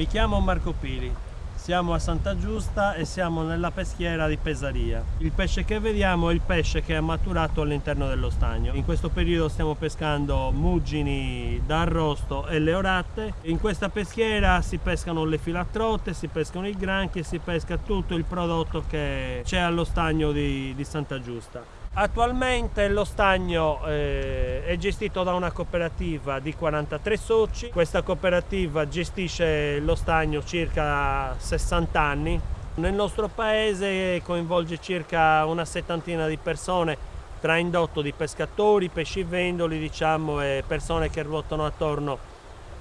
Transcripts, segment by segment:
Mi chiamo Marco Pili, siamo a Santa Giusta e siamo nella peschiera di Pesaria. Il pesce che vediamo è il pesce che è maturato all'interno dello stagno. In questo periodo stiamo pescando muggini d'arrosto e le orate. In questa peschiera si pescano le filatrotte, si pescano i granchi e si pesca tutto il prodotto che c'è allo stagno di, di Santa Giusta. Attualmente lo stagno eh, è gestito da una cooperativa di 43 soci, questa cooperativa gestisce lo stagno circa 60 anni. Nel nostro paese coinvolge circa una settantina di persone tra indotto di pescatori, pescivendoli diciamo, e persone che ruotano attorno,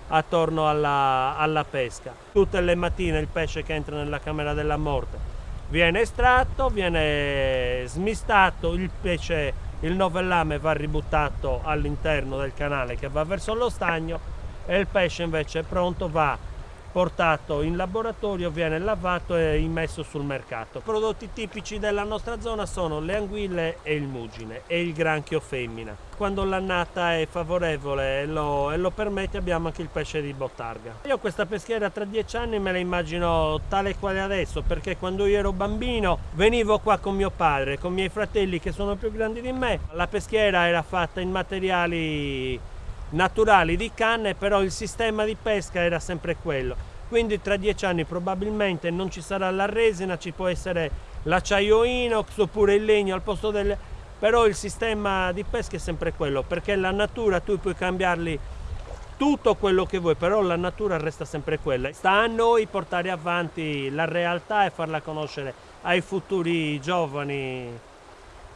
attorno alla, alla pesca. Tutte le mattine il pesce che entra nella camera della morte viene estratto, viene smistato, il pesce, il novellame va ributtato all'interno del canale che va verso lo stagno e il pesce invece pronto va portato in laboratorio, viene lavato e immesso sul mercato. I prodotti tipici della nostra zona sono le anguille e il mugine e il granchio femmina. Quando l'annata è favorevole e lo, e lo, permette abbiamo anche il pesce di bottarga. Io questa peschiera tra dieci anni me la immagino tale quale adesso perché quando io ero bambino venivo qua con mio padre, con i miei fratelli che sono più grandi di me. La peschiera era fatta in materiali naturali di canne, però il sistema di pesca era sempre quello. Quindi tra dieci anni probabilmente non ci sarà la resina, ci può essere l'acciaio inox oppure il legno al posto del... però il sistema di pesca è sempre quello, perché la natura tu puoi cambiarli tutto quello che vuoi, però la natura resta sempre quella. Sta a noi portare avanti la realtà e farla conoscere ai futuri giovani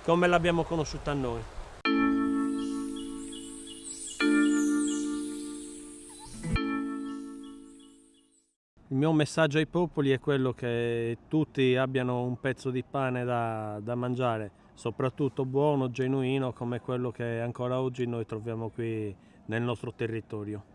come l'abbiamo conosciuta noi. Il mio messaggio ai popoli è quello che tutti abbiano un pezzo di pane da, da, mangiare, soprattutto buono, genuino, come quello che ancora oggi noi troviamo qui nel nostro territorio.